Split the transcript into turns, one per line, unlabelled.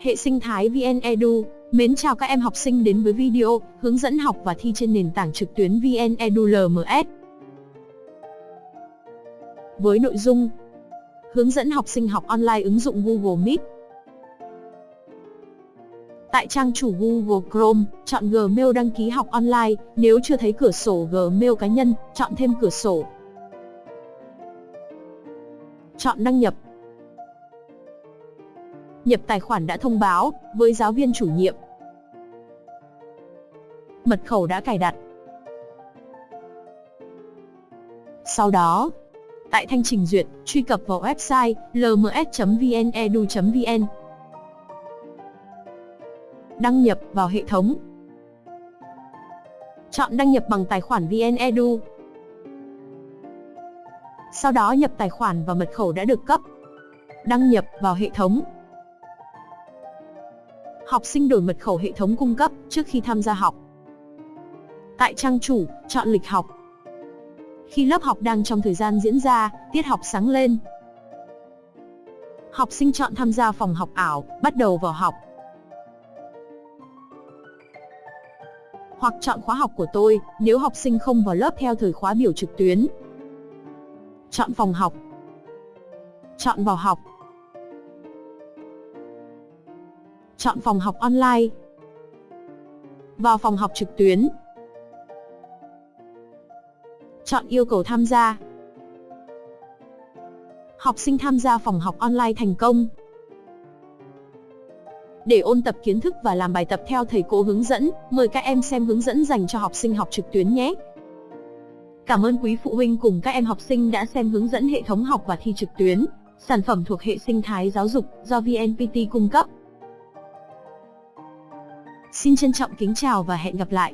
Hệ sinh thái VN Edu, mến chào các em học sinh đến với video hướng dẫn học và thi trên nền tảng trực tuyến VN Edu LMS. Với nội dung Hướng dẫn học sinh học online ứng dụng Google Meet. Tại trang chủ Google Chrome, chọn Gmail đăng ký học online, nếu chưa thấy cửa sổ Gmail cá nhân, chọn thêm cửa sổ. Chọn đăng nhập, nhập tài khoản đã thông báo với giáo viên chủ nhiệm. Mật khẩu đã cài đặt. Sau đó, tại thanh trình duyệt, truy cập vào website lms.vnedu.vn. Đăng nhập vào hệ thống. Chọn đăng nhập bằng tài khoản VNEdu. Sau đó nhập tài khoản và mật khẩu đã được cấp. Đăng nhập vào hệ thống. Học sinh đổi mật khẩu hệ thống cung cấp trước khi tham gia học. Tại trang chủ, chọn lịch học. Khi lớp học đang trong thời gian diễn ra, tiết học sáng lên. Học sinh chọn tham gia phòng học ảo, bắt đầu vào học. Hoặc chọn khóa học của tôi, nếu học sinh không vào lớp theo thời khóa biểu trực tuyến. Chọn phòng học. Chọn vào học. Chọn phòng học online. Vào phòng học trực tuyến. Chọn yêu cầu tham gia. Học sinh tham gia phòng học online thành công. Để ôn tập kiến thức và làm bài tập theo thầy cô hướng dẫn, mời các em xem hướng dẫn dành cho học sinh học trực tuyến nhé. Cảm ơn quý phụ huynh cùng các em học sinh đã xem hướng dẫn hệ thống học và thi trực tuyến, sản phẩm thuộc hệ sinh thái giáo dục do VNPT cung cấp. Xin trân trọng kính chào và hẹn gặp lại.